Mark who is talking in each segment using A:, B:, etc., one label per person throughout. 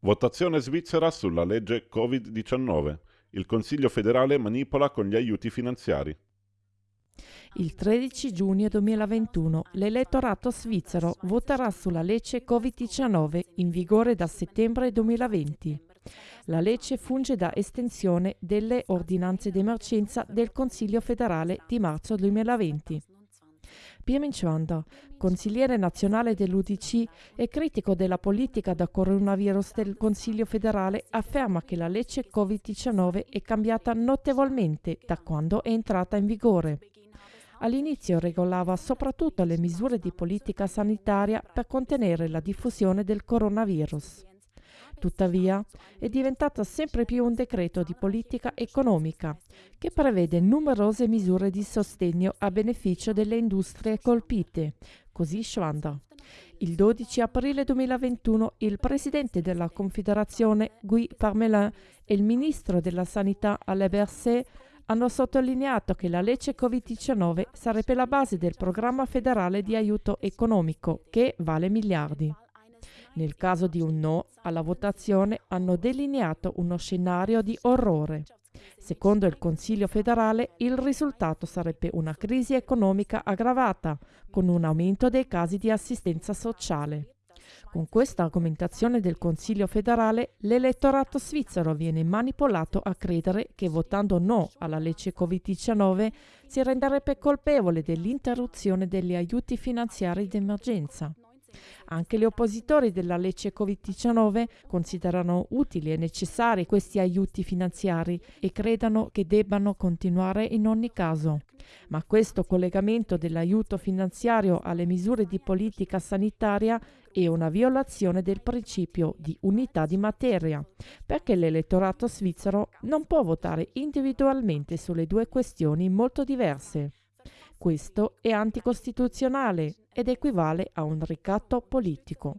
A: Votazione svizzera sulla legge Covid-19. Il Consiglio federale manipola con gli aiuti finanziari.
B: Il 13 giugno 2021 l'elettorato svizzero voterà sulla legge Covid-19 in vigore da settembre 2020. La legge funge da estensione delle ordinanze d'emergenza del Consiglio federale di marzo 2020. Pirmin Chwanda, consigliere nazionale dell'UDC e critico della politica da coronavirus del Consiglio federale, afferma che la legge Covid-19 è cambiata notevolmente da quando è entrata in vigore. All'inizio regolava soprattutto le misure di politica sanitaria per contenere la diffusione del coronavirus. Tuttavia, è diventata sempre più un decreto di politica economica che prevede numerose misure di sostegno a beneficio delle industrie colpite, così Schwander. Il 12 aprile 2021 il presidente della Confederazione Guy Parmelin e il ministro della Sanità Alain Berset hanno sottolineato che la legge Covid-19 sarebbe la base del programma federale di aiuto economico che vale miliardi. Nel caso di un no alla votazione hanno delineato uno scenario di orrore. Secondo il Consiglio federale il risultato sarebbe una crisi economica aggravata, con un aumento dei casi di assistenza sociale. Con questa argomentazione del Consiglio federale, l'elettorato svizzero viene manipolato a credere che votando no alla legge Covid-19 si renderebbe colpevole dell'interruzione degli aiuti finanziari d'emergenza. Anche gli oppositori della legge Covid-19 considerano utili e necessari questi aiuti finanziari e credono che debbano continuare in ogni caso. Ma questo collegamento dell'aiuto finanziario alle misure di politica sanitaria è una violazione del principio di unità di materia, perché l'elettorato svizzero non può votare individualmente sulle due questioni molto diverse. Questo è anticostituzionale ed equivale a un ricatto politico.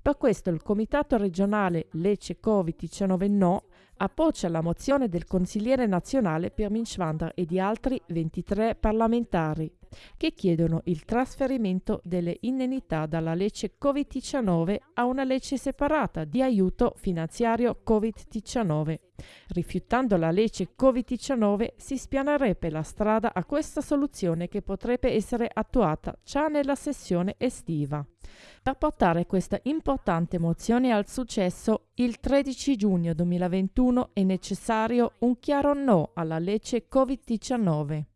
B: Per questo il Comitato regionale Lecce Covid-19 No appoggia la mozione del consigliere nazionale Pirmin Schwander e di altri 23 parlamentari che chiedono il trasferimento delle indennità dalla legge Covid-19 a una legge separata di aiuto finanziario Covid-19. Rifiutando la legge Covid-19 si spianerebbe la strada a questa soluzione che potrebbe essere attuata già nella sessione estiva. Per portare questa importante mozione al successo, il 13 giugno 2021 è necessario un chiaro no alla legge Covid-19.